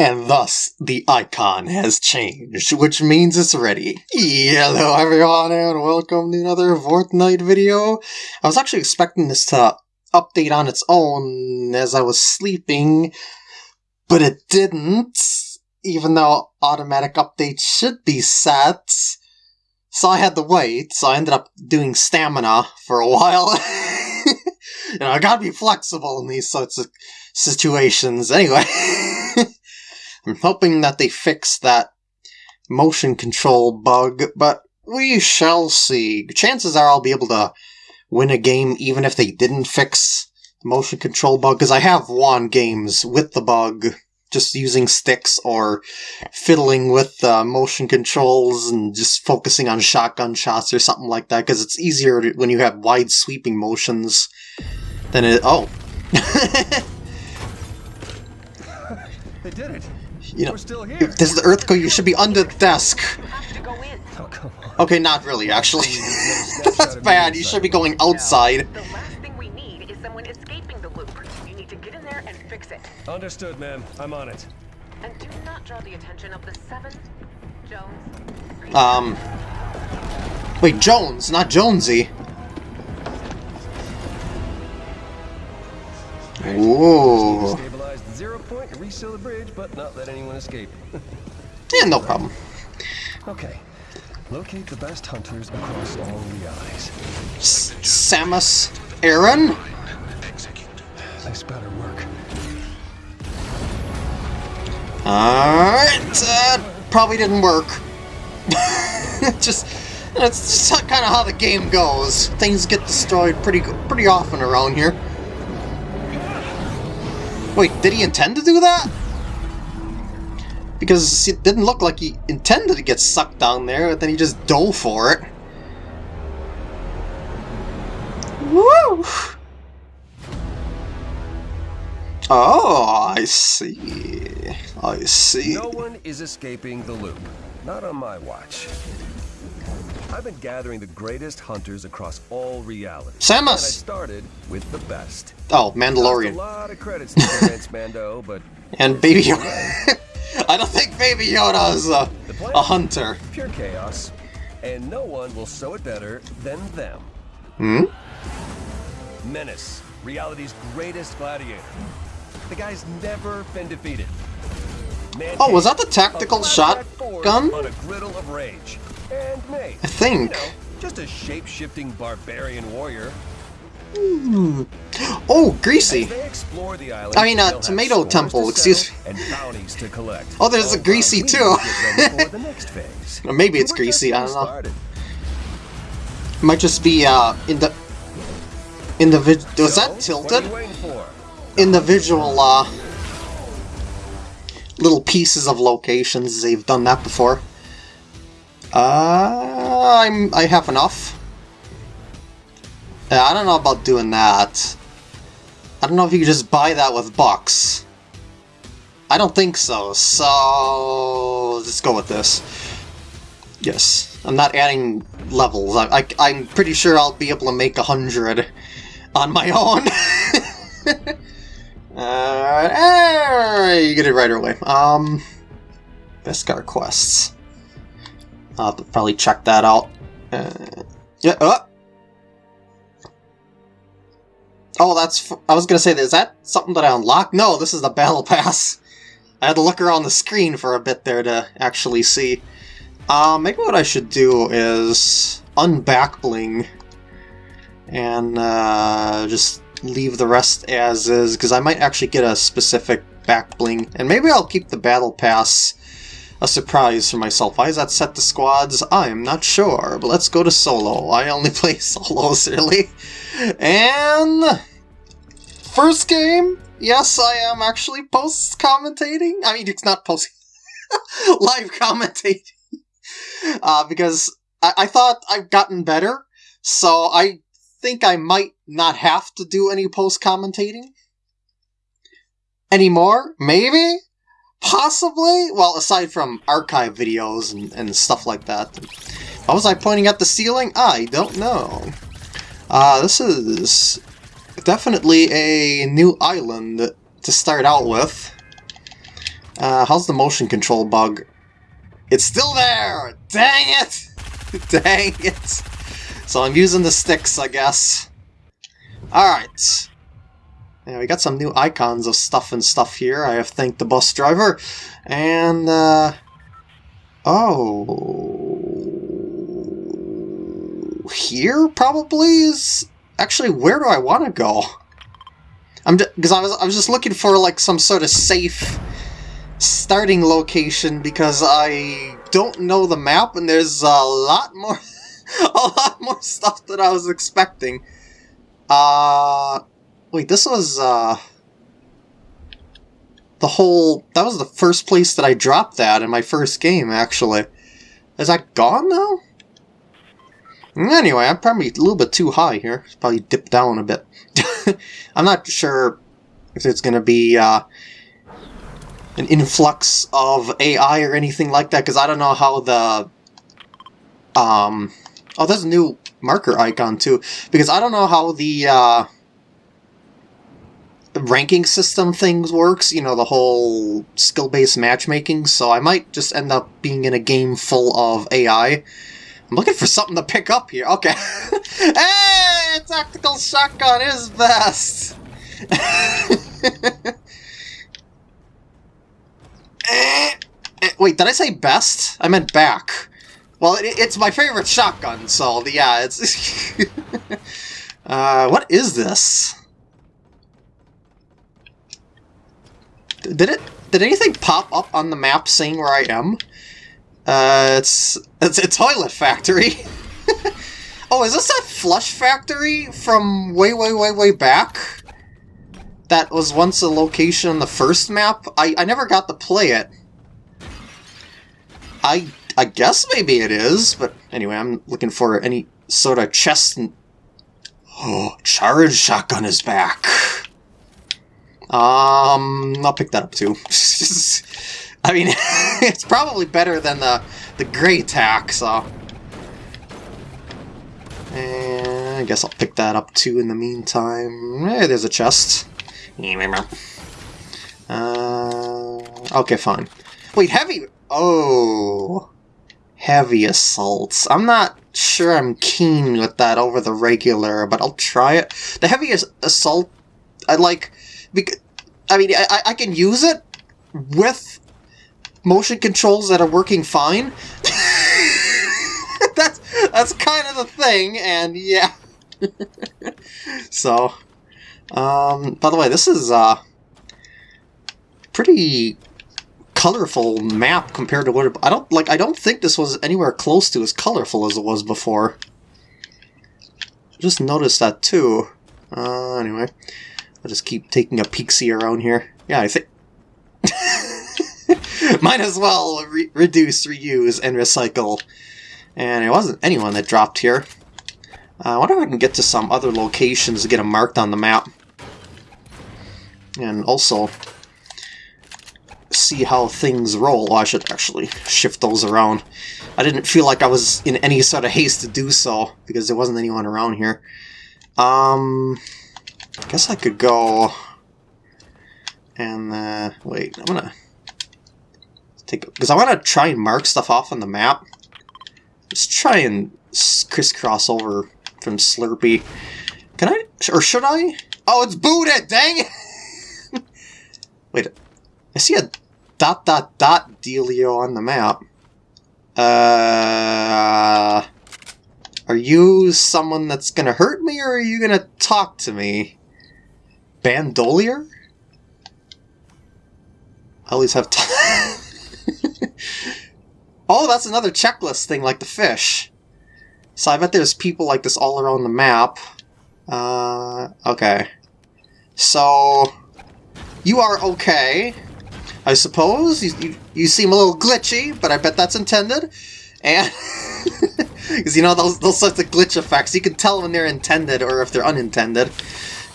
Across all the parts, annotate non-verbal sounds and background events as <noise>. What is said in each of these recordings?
And thus, the icon has changed, which means it's ready. Hello everyone and welcome to another Fortnite video. I was actually expecting this to update on its own as I was sleeping, but it didn't, even though automatic updates should be set. So I had to wait, so I ended up doing stamina for a while. <laughs> you know, I gotta be flexible in these sorts of situations. Anyway. <laughs> I'm hoping that they fix that motion control bug, but we shall see. Chances are I'll be able to win a game even if they didn't fix the motion control bug, because I have won games with the bug, just using sticks or fiddling with uh, motion controls and just focusing on shotgun shots or something like that, because it's easier when you have wide sweeping motions than it... Oh! <laughs> they did it! You know, we're if this is the earthquake, you should be under the desk. Oh, okay, not really, actually. <laughs> That's bad. You should be going outside. The last thing we need is someone escaping the loop. You need to get in there and fix it. Understood, ma'am. I'm on it. And do not draw the attention of the seven. Jones. Um. Wait, Jones, not Jonesy. Ooh. The zero point, reseal the bridge, but not let anyone escape. <laughs> yeah, no problem. Okay. Locate the best hunters across all realities. S Samus Aran? This better work. Alright, uh, probably didn't work. <laughs> just, that's just kind of how the game goes. Things get destroyed pretty pretty often around here. Wait, did he intend to do that? Because it didn't look like he intended to get sucked down there, but then he just dove for it. Woo! Oh, I see. I see. No one is escaping the loop. Not on my watch. I've been gathering the greatest hunters across all realities. Samus! And I started with the best. Oh, Mandalorian. a lot of credits to Mando, but... <laughs> And Baby Yoda. <laughs> I don't think Baby Yoda is a, a hunter. Pure chaos. And no one will show it better than them. Hmm? Menace, reality's greatest gladiator. The guy's never been defeated. Man oh, was that the tactical shotgun? On a griddle of rage. And. I think. You know, just a shape-shifting barbarian warrior. Hmm. Oh, Greasy. Island, I mean, uh, Tomato Temple, excuse me. Oh, there's a Greasy too. <laughs> maybe it's Greasy, I don't know. It might just be, uh, in the... Individ... Was that tilted? Individual, uh... Little pieces of locations, they've done that before. Uh, I'm, I have enough. Yeah, I don't know about doing that. I don't know if you can just buy that with bucks. I don't think so, so... Let's go with this. Yes, I'm not adding levels. I, I, am pretty sure I'll be able to make a hundred on my own. <laughs> uh, you get it right away. Um, Beskar quests. I'll have to probably check that out. Uh, yeah, uh, Oh, that's... I was gonna say, is that something that I unlocked? No, this is the Battle <laughs> Pass. I had to look around the screen for a bit there to actually see. Uh, maybe what I should do is unback bling and uh, just leave the rest as is, because I might actually get a specific back bling. And maybe I'll keep the Battle Pass a surprise for myself. Why is that set to squads? I'm not sure, but let's go to solo. I only <laughs> play solos, really. And... First game, yes, I am actually post-commentating. I mean, it's not post... <laughs> live commentating. Uh, because I, I thought I've gotten better, so I think I might not have to do any post-commentating. Anymore? Maybe? Possibly? Well, aside from archive videos and, and stuff like that. Why was I pointing at the ceiling? I don't know. Uh, this is definitely a new island to start out with. Uh, how's the motion control bug? It's still there! Dang it! <laughs> Dang it! So I'm using the sticks, I guess. Alright. Yeah, we got some new icons of stuff and stuff here. I have thanked the bus driver. And, uh... Oh... Here, probably, is... Actually, where do I want to go? I'm because I was I was just looking for like some sort of safe starting location because I don't know the map and there's a lot more <laughs> a lot more stuff than I was expecting. Uh wait, this was uh the whole that was the first place that I dropped that in my first game actually. Is that gone now? Anyway, I'm probably a little bit too high here. Probably dip down a bit. <laughs> I'm not sure if it's going to be uh, an influx of AI or anything like that, because I don't know how the... Um, oh, there's a new marker icon, too. Because I don't know how the... Uh, ranking system things works, you know, the whole skill-based matchmaking, so I might just end up being in a game full of AI I'm looking for something to pick up here. Okay. <laughs> hey! Tactical shotgun is best! <laughs> Eh, eh, wait, did I say best? I meant back. Well, it, it's my favorite shotgun, so yeah, it's... <laughs> uh, what is this? Did it... Did anything pop up on the map saying where I am? Uh, it's, it's a toilet factory. <laughs> oh, is this that flush factory from way, way, way, way back? That was once a location on the first map? I, I never got to play it. I I guess maybe it is, but anyway, I'm looking for any sort of chest. Oh, <gasps> charge shotgun is back. Um, I'll pick that up too. <laughs> I mean, <laughs> it's probably better than the, the Grey Tac, so... And I guess I'll pick that up too in the meantime. Hey, there's a chest. Uh, okay, fine. Wait, heavy... Oh... Heavy assaults. I'm not sure I'm keen with that over the regular, but I'll try it. The heavy assault, I like... Because, I mean, I, I can use it with motion controls that are working fine. <laughs> that's that's kind of the thing, and yeah. <laughs> so, um, by the way, this is uh, pretty colorful map compared to what it, I don't like. I don't think this was anywhere close to as colorful as it was before. Just noticed that too. Uh, anyway, I'll just keep taking a see around here. Yeah, I think <laughs> Might as well re reduce, reuse, and recycle. And it wasn't anyone that dropped here. Uh, I wonder if I can get to some other locations to get them marked on the map. And also see how things roll. Oh, I should actually shift those around. I didn't feel like I was in any sort of haste to do so because there wasn't anyone around here. Um, guess I could go and uh, wait. I'm gonna take because I want to try and mark stuff off on the map. Just try and crisscross over from Slurpy. Can I? Or should I? Oh, it's booted! Dang it! <laughs> Wait, I see a dot dot dot dealio on the map. Uh, are you someone that's gonna hurt me, or are you gonna talk to me? Bandolier? I always have time. <laughs> oh, that's another checklist thing like the fish. So I bet there's people like this all around the map. Uh, okay. So, you are okay, I suppose. You, you, you seem a little glitchy, but I bet that's intended. And, <laughs> because you know, those, those sorts of glitch effects, you can tell when they're intended or if they're unintended.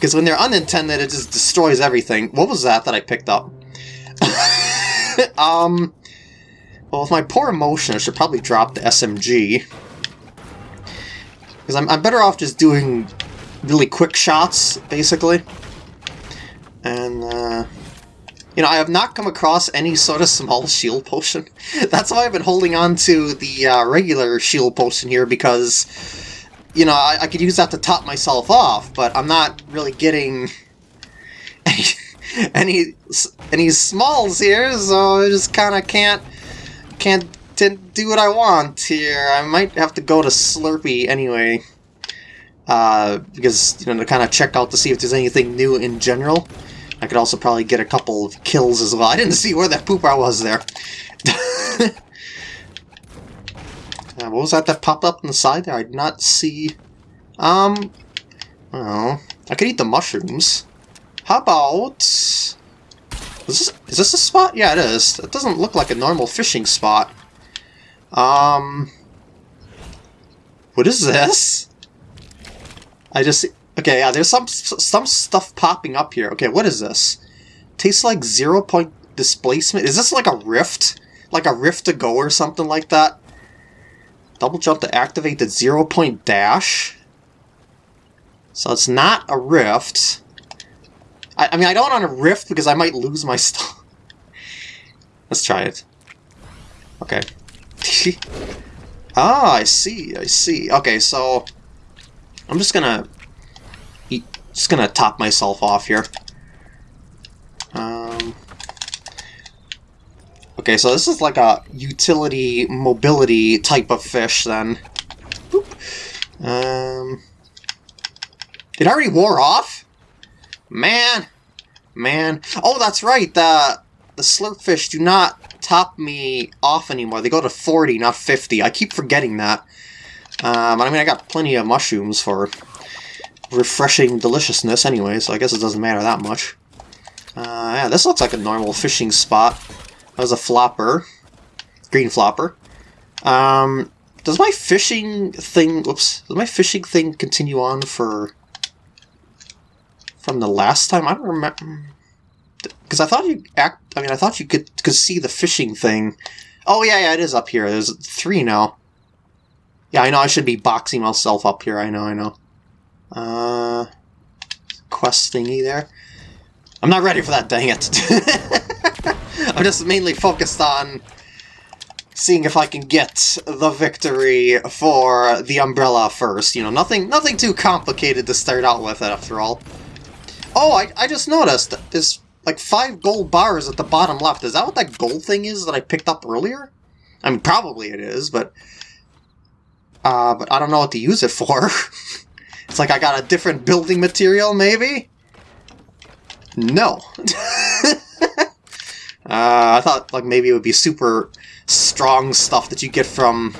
Because when they're unintended, it just destroys everything. What was that that I picked up? <laughs> um, well, with my poor emotion, I should probably drop the SMG. Because I'm, I'm better off just doing really quick shots, basically. And, uh, you know, I have not come across any sort of small <laughs> shield potion. That's why I've been holding on to the uh, regular shield potion here, because, you know, I, I could use that to top myself off, but I'm not really getting <laughs> any, any, any smalls here, so I just kind of can't, can't do what I want here. I might have to go to Slurpy anyway. Uh, because, you know, to kind of check out to see if there's anything new in general. I could also probably get a couple of kills as well. <laughs> I didn't see where that pooper was there. <laughs> uh, what was that that popped up on the side there? I did not see... Um... Well, I could eat the mushrooms. How about... Is this, is this a spot? Yeah, it is. It doesn't look like a normal fishing spot. Um... What is this? I just... Okay, yeah, there's some some stuff popping up here. Okay, what is this? Tastes like zero point displacement. Is this like a rift? Like a rift to go or something like that? Double jump to activate the zero point dash? So it's not a rift. I, I mean, I don't want a rift because I might lose my <laughs> stuff. Let's try it. Okay. <laughs> ah, I see, I see. Okay, so... I'm just gonna just gonna top myself off here. Um, okay, so this is like a utility mobility type of fish then. Boop. Um, it already wore off? Man! Man. Oh, that's right, the, the slurpfish do not top me off anymore. They go to 40, not 50. I keep forgetting that. Um, I mean, I got plenty of mushrooms for refreshing deliciousness anyway, so I guess it doesn't matter that much. Uh, yeah, this looks like a normal fishing spot. There's a flopper. Green flopper. Um, does my fishing thing... Whoops. Does my fishing thing continue on for... From the last time? I don't remember... Because I thought you act... I mean, I thought you could, could see the fishing thing. Oh, yeah, yeah, it is up here. There's three now. Yeah, I know I should be boxing myself up here. I know, I know. Uh, quest thingy there. I'm not ready for that, dang it. <laughs> I'm just mainly focused on seeing if I can get the victory for the umbrella first. You know, nothing nothing too complicated to start out with, after all. Oh, I, I just noticed there's like five gold bars at the bottom left. Is that what that gold thing is that I picked up earlier? I mean, probably it is, but... Uh, but I don't know what to use it for. <laughs> It's like I got a different building material, maybe? No. <laughs> uh, I thought like maybe it would be super strong stuff that you get from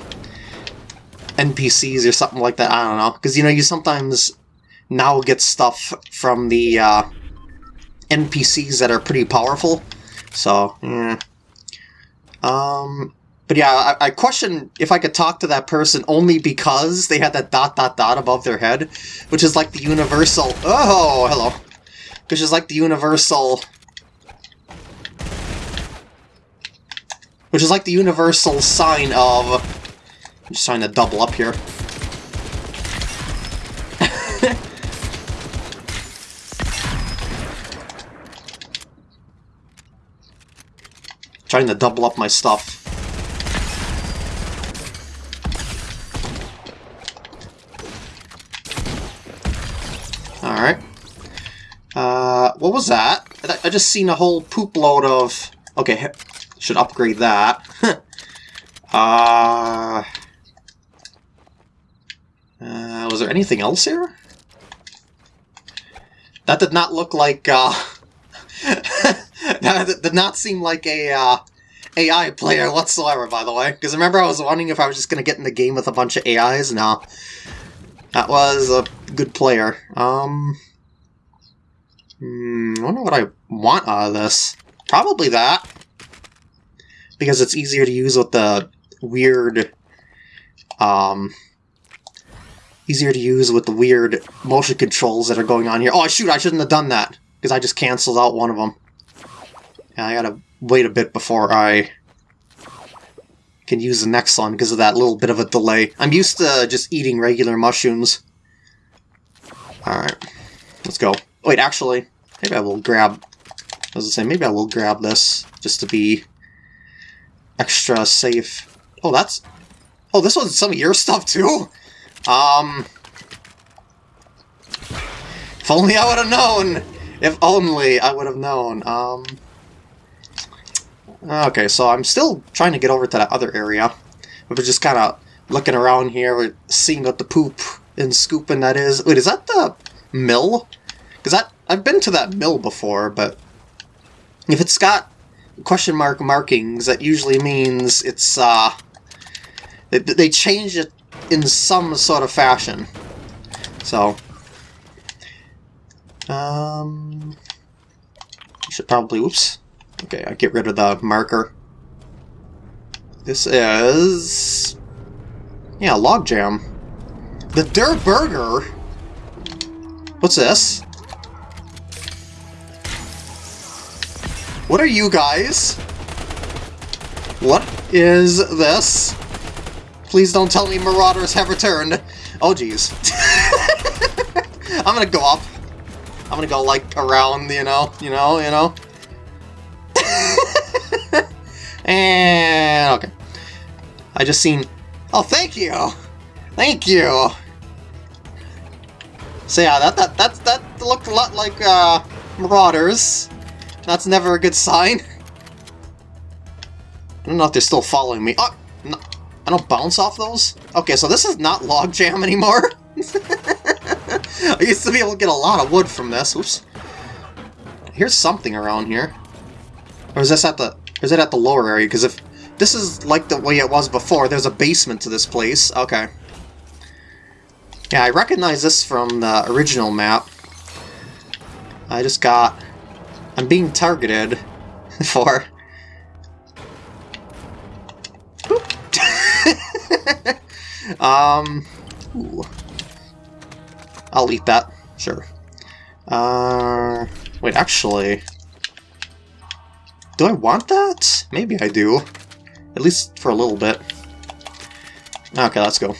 NPCs or something like that. I don't know. Because, you know, you sometimes now get stuff from the uh, NPCs that are pretty powerful. So, yeah. Um, but yeah, I, I question if I could talk to that person only because they had that dot dot dot above their head, which is like the universal... Oh, hello. Which is like the universal... Which is like the universal sign of... I'm just trying to double up here. <laughs> trying to double up my stuff. Alright. Uh, what was that? I just seen a whole poop load of... Okay, should upgrade that. <laughs> uh, uh, was there anything else here? That did not look like, uh... <laughs> that did not seem like a, uh, AI player whatsoever, by the way. Because remember I was wondering if I was just going to get in the game with a bunch of AIs? No. That was a good player. Um, hmm, I wonder what I want out of this. Probably that. Because it's easier to use with the weird... Um, easier to use with the weird motion controls that are going on here. Oh, shoot, I shouldn't have done that. Because I just canceled out one of them. Yeah, I gotta wait a bit before I can use the next one because of that little bit of a delay. I'm used to just eating regular mushrooms. Alright, let's go. Wait, actually, Maybe I will grab... I was gonna say, maybe I will grab this, just to be extra safe. Oh, that's... Oh, this was some of your stuff, too? Um... If only I would have known! If only I would have known. Um... Okay, so I'm still trying to get over to that other area. We're just kind of looking around here, seeing what the poop and scooping that is. Wait, is that the mill? Because that I've been to that mill before, but if it's got question mark markings, that usually means it's, uh, they, they changed it in some sort of fashion. So, um, should probably, oops. Okay, I get rid of the marker. This is, yeah, logjam. The Durrr Burger? What's this? What are you guys? What is this? Please don't tell me marauders have returned. Oh, jeez. <laughs> I'm gonna go up. I'm gonna go, like, around, you know, you know, you know. <laughs> and, okay. I just seen... Oh, thank you! Thank you! So yeah, that, that, that, that looked a lot like, uh, Marauders. That's never a good sign. I don't know if they're still following me. Oh, no, I don't bounce off those? Okay, so this is not logjam anymore. <laughs> I used to be able to get a lot of wood from this. Oops. Here's something around here. Or is this at the... Is it at the lower area? Because if this is like the way it was before, there's a basement to this place. Okay. Yeah, I recognize this from the original map. I just got... I'm being targeted <laughs> for... <laughs> um... Ooh. I'll eat that. Sure. Uh... Wait, actually... Do I want that? Maybe I do. At least for a little bit. Okay, let's go.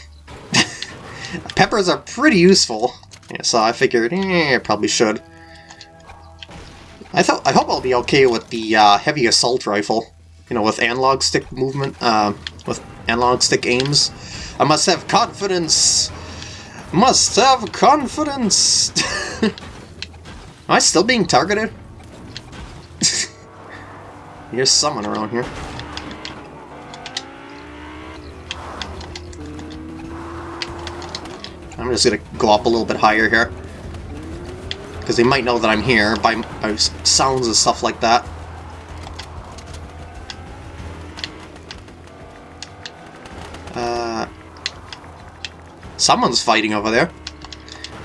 <laughs> Peppers are pretty useful. Yeah, so I figured, eh, I probably should. I I hope I'll be okay with the uh, heavy assault rifle. You know, with analog stick movement, uh, with analog stick aims. I must have confidence. Must have confidence. <laughs> Am I still being targeted? <laughs> There's someone around here. I'm just gonna go up a little bit higher here. Because they might know that I'm here by, by sounds and stuff like that. Uh, someone's fighting over there.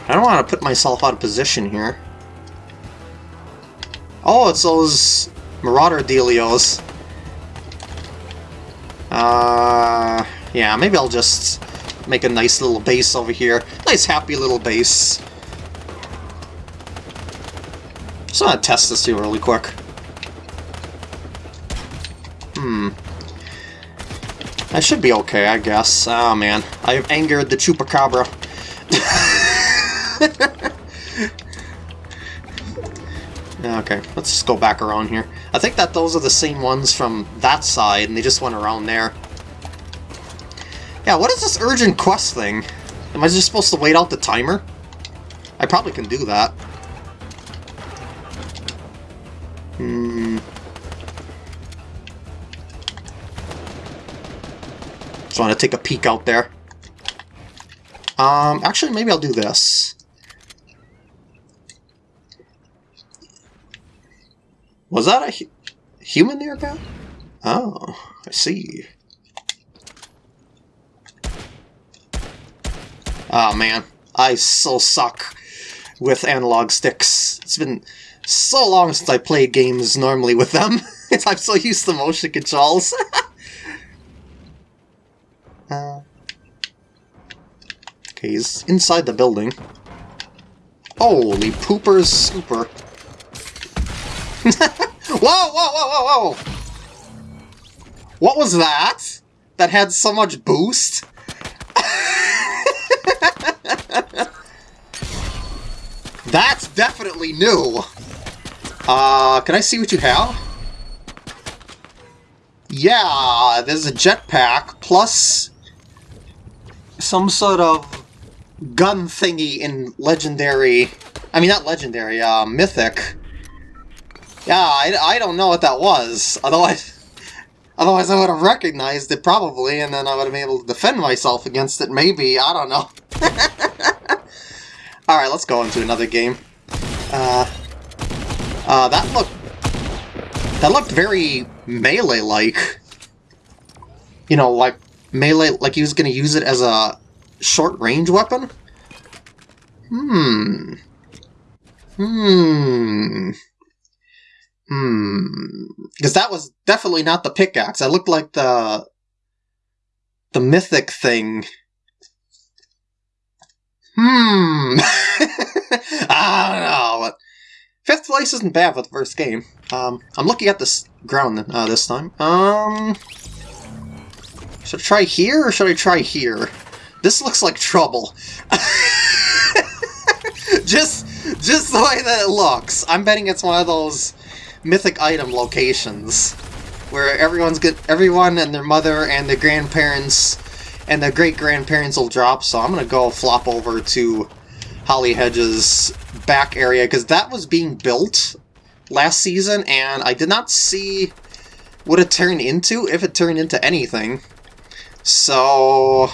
I don't want to put myself out of position here. Oh, it's those Marauder dealios. Uh, yeah, maybe I'll just make a nice little base over here. Nice happy little base. Just want to test this here really quick. Hmm. I should be okay, I guess. Oh man, I've angered the Chupacabra. <laughs> okay, let's just go back around here. I think that those are the same ones from that side, and they just went around there. Yeah, what is this urgent quest thing? Am I just supposed to wait out the timer? I probably can do that. Hmm. Just want to take a peek out there. Um, actually, maybe I'll do this. Was that a hu human there, Pat? Oh, I see. Oh man, I so suck with analog sticks. It's been so long since I played games normally with them. <laughs> I'm so used to motion controls. <laughs> uh, okay, he's inside the building. Holy poopers scooper. <laughs> whoa, whoa, whoa, whoa, whoa! What was that? That had so much boost? That's definitely new! Uh, can I see what you have? Yeah, there's a jetpack plus some sort of gun thingy in legendary. I mean, not legendary, uh, mythic. Yeah, I, I don't know what that was. <laughs> Otherwise, otherwise I would have recognized it probably, and then I would have been able to defend myself against it. Maybe I don't know. <laughs> All right, let's go into another game. Uh, uh, that looked that looked very melee-like. You know, like melee, like he was to use it as a short-range weapon. Hmm. Hmm. Hmm. Because that was definitely not the pickaxe. That looked like the the mythic thing. Hmm. <laughs> I don't know. Fifth place isn't bad for the first game. Um, I'm looking at this ground uh, this time. Um, should I try here or should I try here? This looks like trouble. <laughs> just, just the way that it looks. I'm betting it's one of those mythic item locations where everyone's get everyone and their mother and their grandparents and their great grandparents will drop. So I'm gonna go flop over to Holly Hedges back area because that was being built last season and I did not see what it turned into, if it turned into anything. So...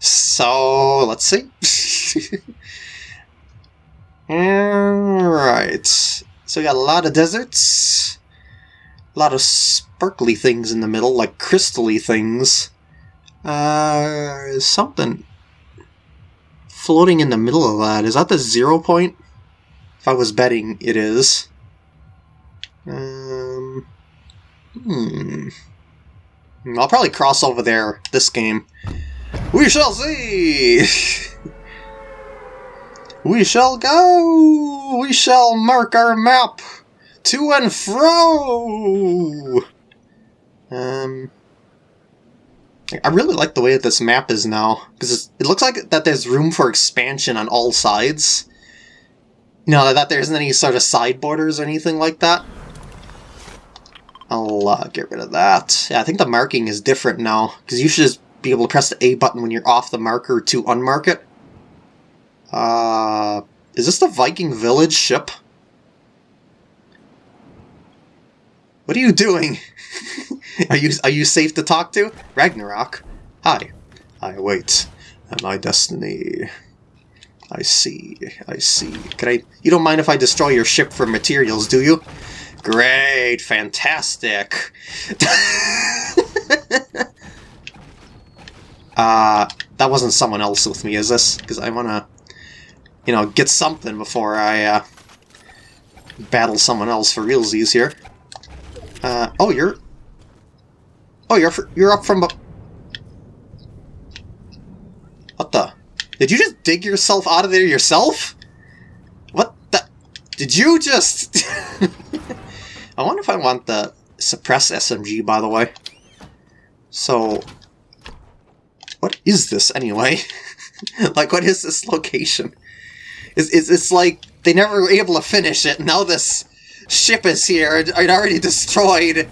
So, let's see. <laughs> Alright. So we got a lot of deserts. A lot of sparkly things in the middle, like crystally things. Uh, something floating in the middle of that. Is that the zero point? If I was betting, it is. Um, hmm. I'll probably cross over there this game. We shall see! <laughs> we shall go! We shall mark our map to and fro! Um, I really like the way that this map is now, because it looks like that there's room for expansion on all sides. You know, that there isn't any sort of side borders or anything like that. I'll uh, get rid of that. Yeah, I think the marking is different now, because you should just be able to press the A button when you're off the marker to unmark it. Uh, is this the Viking village ship? What are you doing? <laughs> are you are you safe to talk to? Ragnarok. Hi. I wait. My destiny. I see. I see. I... You don't mind if I destroy your ship for materials, do you? Great. Fantastic. <laughs> uh, that wasn't someone else with me, is this? Because I want to, you know, get something before I, uh, battle someone else for realsies here. Uh, oh, you're... Oh, you're you're up from... What the? Did you just dig yourself out of there yourself? What the... Did you just... <laughs> I wonder if I want the suppress SMG, by the way. So... What is this, anyway? <laughs> like, what is this location? It's, it's, it's like they never were able to finish it, now this ship is here. I'd already destroyed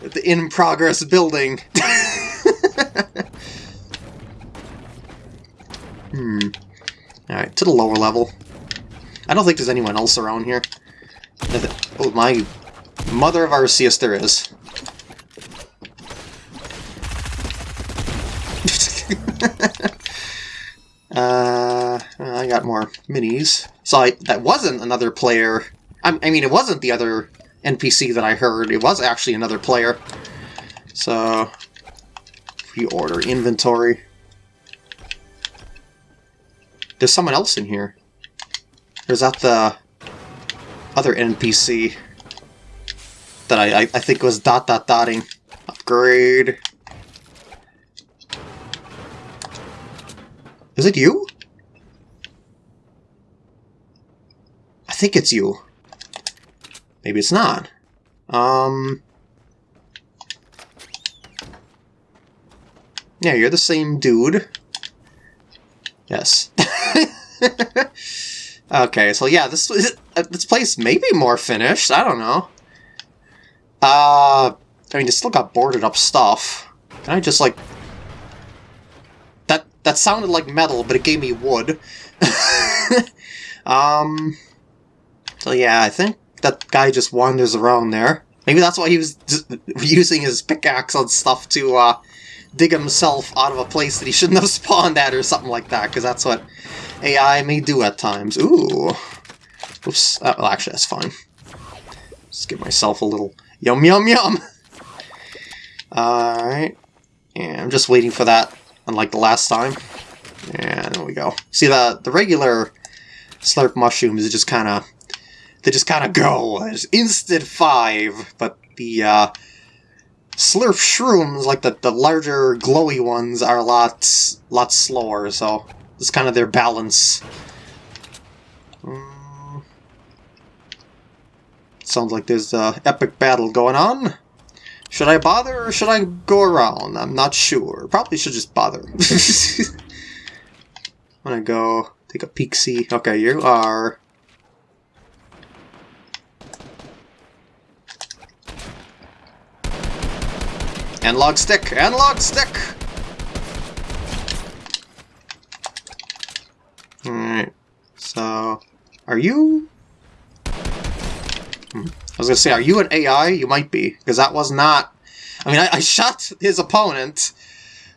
the in-progress building. <laughs> hmm. Alright, to the lower level. I don't think there's anyone else around here. Oh, my mother of Arceus, there is. <laughs> uh, I got more minis. So I, that wasn't another player I, I mean, it wasn't the other NPC that I heard. It was actually another player. So, pre-order inventory. There's someone else in here. There's that the other NPC that I, I, I think was dot dot dotting. Upgrade. Is it you? I think it's you. Maybe it's not. Um... Yeah, you're the same dude. Yes. <laughs> Okay, so yeah, this uh, this place may be more finished. I don't know. Uh, I mean, it's still got boarded up stuff. Can I just like that? That sounded like metal, but it gave me wood. <laughs> um. So yeah, I think that guy just wanders around there. Maybe that's why he was <laughs> using his pickaxe on stuff to uh, dig himself out of a place that he shouldn't have <laughs> spawned at or something like that, because that's what AI may do at times. Ooh. Oops. Uh, well, actually, that's fine. Just give myself a little yum yum yum. <laughs> Alright. And I'm just waiting for that, unlike the last time. And there we go. See, the, the regular slurp mushrooms just kind of they just kind of go. It's instant five, but the uh, slurp shrooms, like the, the larger glowy ones, are a lot, lot slower, so it's kind of their balance. Mm. Sounds like there's a epic battle going on. Should I bother or should I go around? I'm not sure. Probably should just bother. <laughs> I'm gonna go take a peek see. Okay, you are Analog stick! Analog stick! Alright. So, are you... Hmm. I was gonna say, are you an AI? You might be, because that was not... I mean, I, I shot his opponent,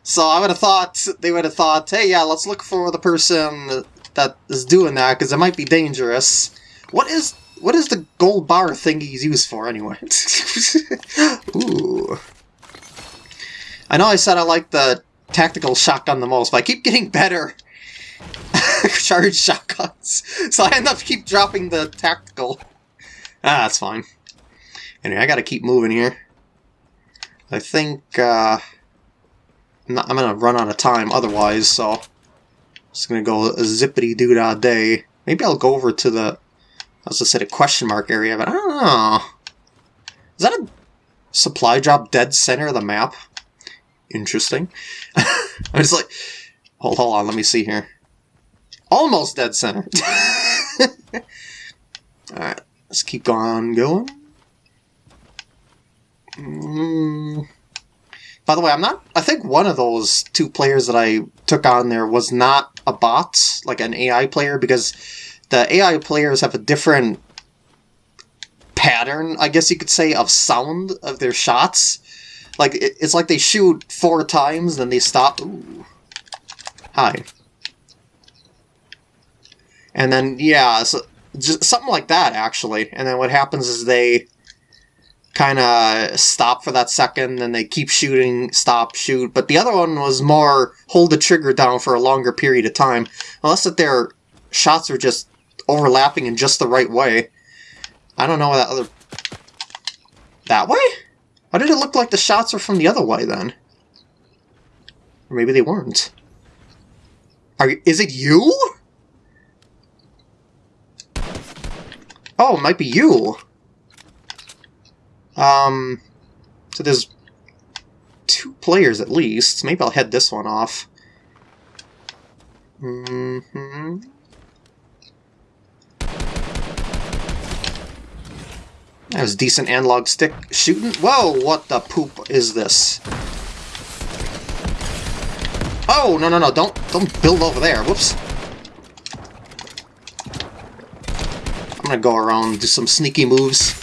so I would have thought, they would have thought, hey, yeah, let's look for the person that is doing that, because it might be dangerous. What is... What is the gold bar thing he's used for, anyway? <laughs> Ooh. I know I said I like the tactical shotgun the most, but I keep getting better <laughs> charged shotguns. <laughs> So I end up keep dropping the tactical. Ah, that's fine. Anyway, I gotta keep moving here. I think, uh... I'm, not, I'm gonna run out of time otherwise, so... Just gonna go zippity-doo-dah day. Maybe I'll go over to the... I was just at a question mark area, but I don't know. Is that a supply drop dead center of the map? Interesting. <laughs> I was like, hold, hold on, let me see here. Almost dead center. <laughs> Alright, let's keep on going. Mm. By the way, I'm not... I think one of those two players that I took on there was not a bot, like an AI player, because the AI players have a different pattern, I guess you could say, of sound of their shots. Like, it's like they shoot four times, then they stop. Ooh. Hi. And then, yeah, so just something like that, actually. And then what happens is they kind of stop for that second, then they keep shooting, stop, shoot. But the other one was more hold the trigger down for a longer period of time. Unless that their shots are just overlapping in just the right way. I don't know that other... That way? Why did it look like the shots were from the other way, then? Or maybe they weren't. Are Is it you? Oh, it might be you. Um, so there's two players at least. Maybe I'll head this one off. Mm That was decent analog stick shooting. Whoa, what the poop is this? Oh, no, no, no, don't, don't build over there. Whoops. I'm gonna go around do some sneaky moves.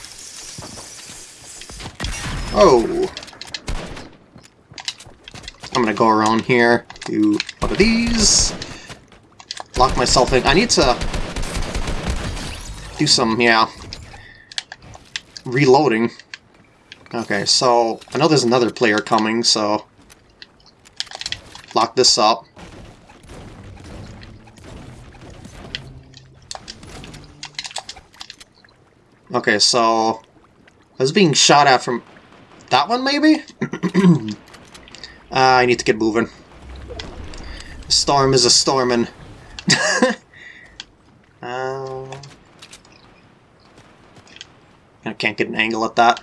Oh. I'm gonna go around here, do one of these. Lock myself in. I need to do some, yeah, reloading. Okay, so I know there's another player coming, so lock this up. Okay, so I was being shot at from that one, maybe? uh, <clears throat> I need to get moving. Storm is a stormin'. <laughs> I can't get an angle at that.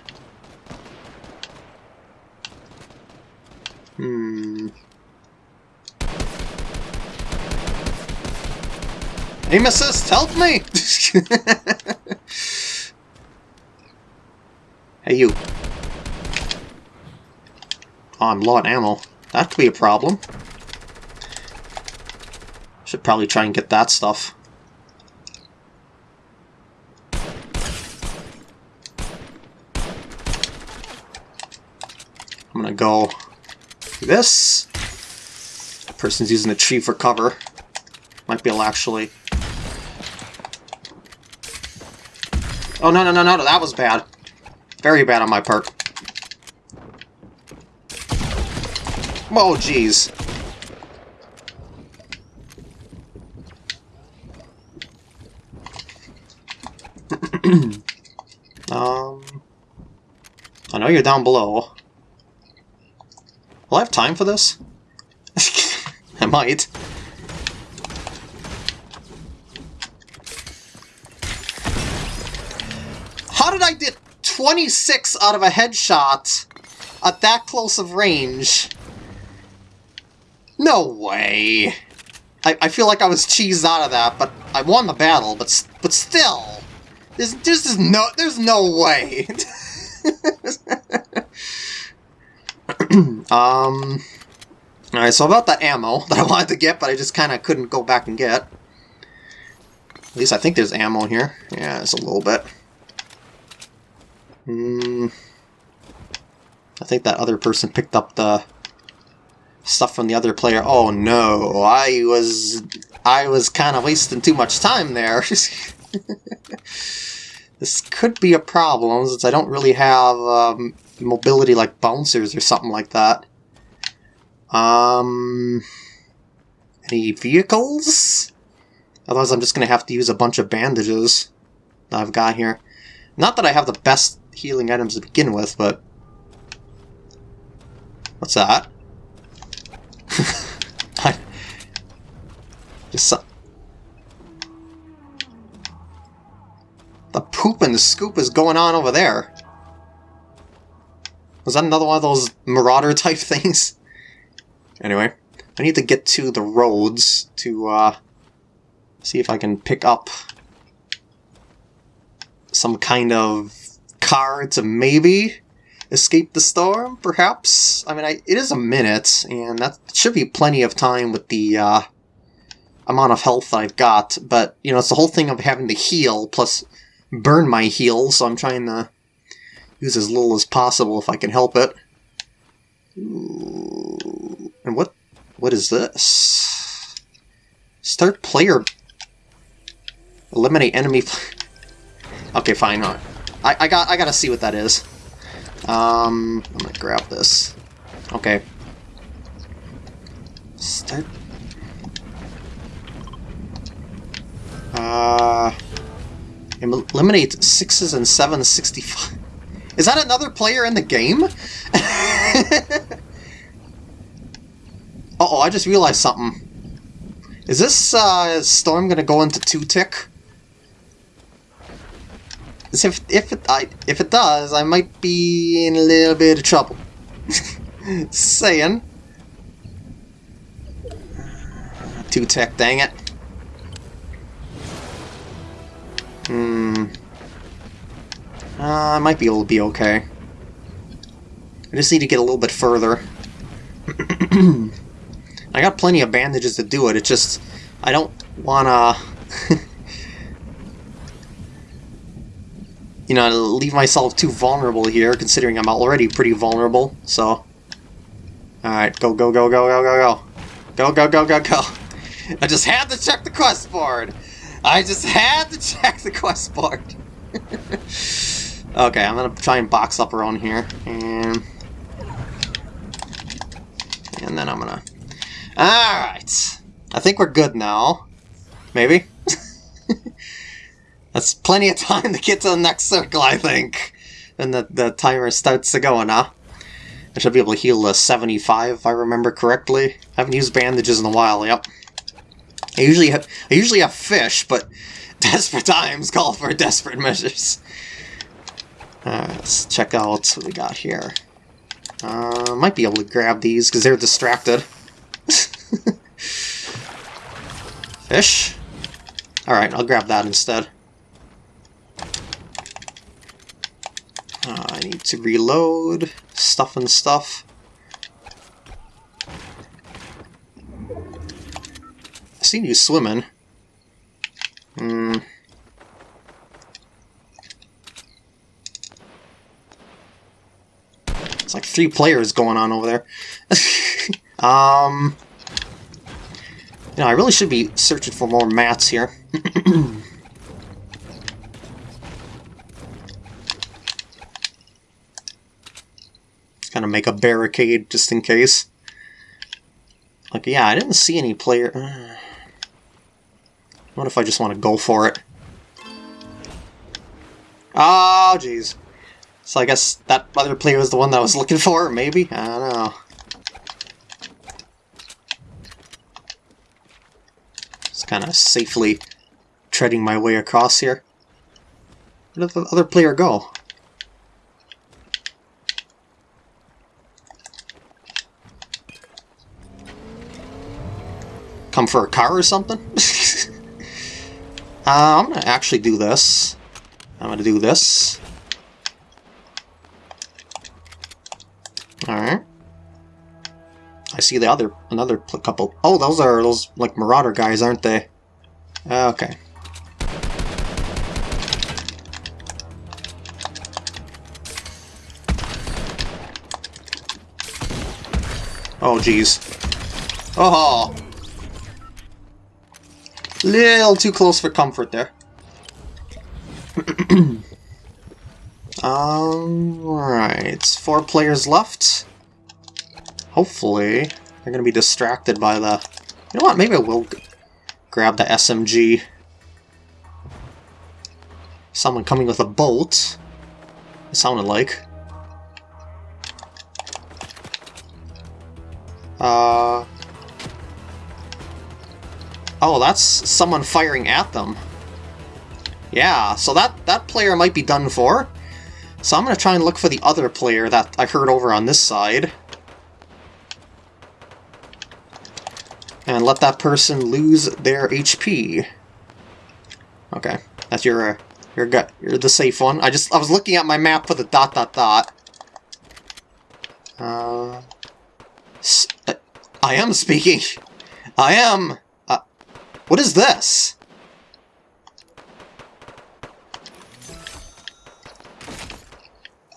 Hmm. Aim assist, help me! <laughs> hey, you. Oh, I'm low on ammo. That could be a problem. Should probably try and get that stuff. I'm gonna go this. Person's using a tree for cover. Might be able to actually... Oh, no, no, no, no, that was bad. Very bad on my part. Oh, jeez. <clears throat> um... I know you're down below. Will I have time for this? <laughs> I might. How did I get 26 out of a headshot at that close of range? No way. I, I feel like I was cheesed out of that, but I won the battle, but but still. There's, there's, no, there's no way. <laughs> <clears throat> um... Alright, so about the ammo <laughs> that I wanted to get, but I just kind of couldn't go back and get. At least I think there's ammo here. Yeah, it's a little bit. Hmm... I think that other person picked up the stuff from the other player. Oh no, I was I was kind of wasting too much time there. <laughs> this could be a problem since I don't really have um, mobility like bouncers or something like that. Um, any vehicles? Otherwise I'm just going to have to use a bunch of bandages that I've got here. Not that I have the best healing items to begin with, but... What's that? <laughs> just some... The poop and the scoop is going on over there. Was that another one of those marauder <laughs> type things? Anyway, I need to get to the roads to uh, see if I can pick up some kind of car to maybe escape the storm, perhaps? I mean, I, it is a minute, and that should be plenty of time with the uh, amount of health I've got, but, you know, it's the whole thing of having to heal, plus burn my heal, so I'm trying to use as little as possible if I can help it. Ooh. And what what is this? Start player eliminate enemy <laughs> Okay, fine. I I got I got to see what that is. Um I'm to grab this. Okay. Start Uh eliminate sixes and sevens 65 <laughs> is that another player in the game? <laughs> uh oh I just realized something. Is this uh, storm gonna go into two-tick? If, if, it, I, if it does, I might be in a little bit of trouble. <laughs> Saying. Two-tick, dang it. Hmm. Uh, I might be able to be okay. I just need to get a little bit further. <clears throat> I got plenty of bandages to do it, it's just... I don't wanna... <laughs> you know, leave myself too vulnerable here, considering I'm already pretty vulnerable, so... Alright, go, go, go, go, go, go, go. Go, go, go, go, go. <laughs> I just had to check the quest board! I just had to check the quest board! <laughs> Okay, I'm gonna try and box up around here, and... And then I'm gonna... Alright! I think we're good now. Maybe? <laughs> That's plenty of time to get to the next circle, I think. And the, the timer starts to go now. I should be able to heal to 75 if I remember correctly. I haven't used bandages in a while, yep. I usually have I usually have fish, but <laughs> desperate times call for desperate measures. Uh, let's check out what we got here. Uh, might be able to grab these because they're distracted. <laughs> Fish. Alright, I'll grab that instead. Uh, I need to reload stuff and stuff. Seen you swimming. Hmm. It's like three players going on over there. <laughs> um, you know, I really should be searching for more mats here. Just kind of make a barricade just in case. Like, yeah, I didn't see any player... What if I just want to go for it? Oh, jeez. So I guess that other player was the one that I was looking for, maybe? I don't know. Just kind of safely treading my way across here. Where did the other player go? Come for a car or something? <laughs> uh, I'm gonna actually do this. I'm gonna do this. Alright. I see the other, another couple. Oh, those are those, like, Marauder guys, aren't they? Okay. Oh, jeez. Oh! Little too close for comfort there. <clears throat> Alright, four players left. Hopefully, they're going to be distracted by the... You know what, maybe I will grab the SMG. Someone coming with a bolt. It sounded like. Uh... Oh, that's someone firing at them. Yeah, so that, that player might be done for. So I'm going to try and look for the other player that I heard over on this side. And let that person lose their HP. Okay, that's your uh, your gut. You're the safe one. I just I was looking at my map for the dot dot dot. Uh, I am speaking. I am. What is this?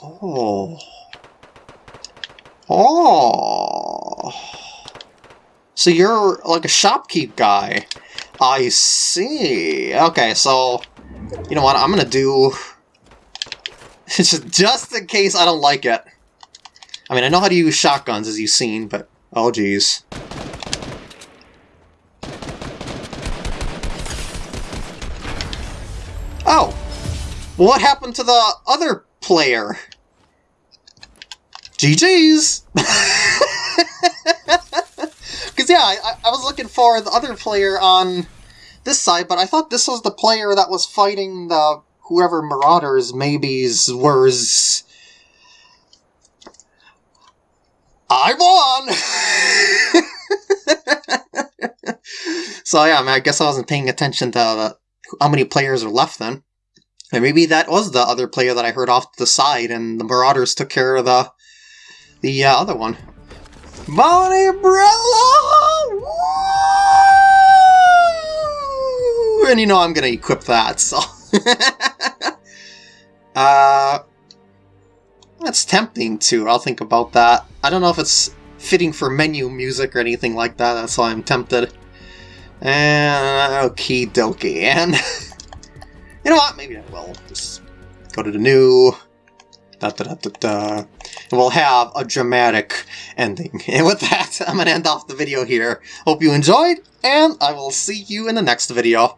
Oh. Oh. So you're like a shopkeep guy. I see. Okay, so you know what? I'm gonna do <laughs> just in case I don't like it. I mean, I know how to use shotguns, as you've seen, but oh geez. What happened to the other player? GG's! Because, <laughs> yeah, I, I was looking for the other player on this side, but I thought this was the player that was fighting the whoever Marauders maybe's was. I won! so, yeah, I, mean, I guess I wasn't paying attention to how many players are left then. And maybe that was the other player that I heard off to the side, and the Marauders took care of the the uh, other one. Bonnie Umbrella! And you know I'm gonna equip that, so... <laughs> uh, that's tempting too, I'll think about that. I don't know if it's fitting for menu music or anything like that, that's why I'm tempted. And okie dokie, and... <laughs> you know what, maybe I will. Just go to the new... Da, da, da, da we'll have a dramatic ending. <laughs> And with that, I'm going to end off the video here. Hope you enjoyed, and I will see you in the next video.